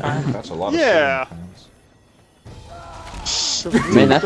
That's a lot Yeah. of Yeah. Man, that's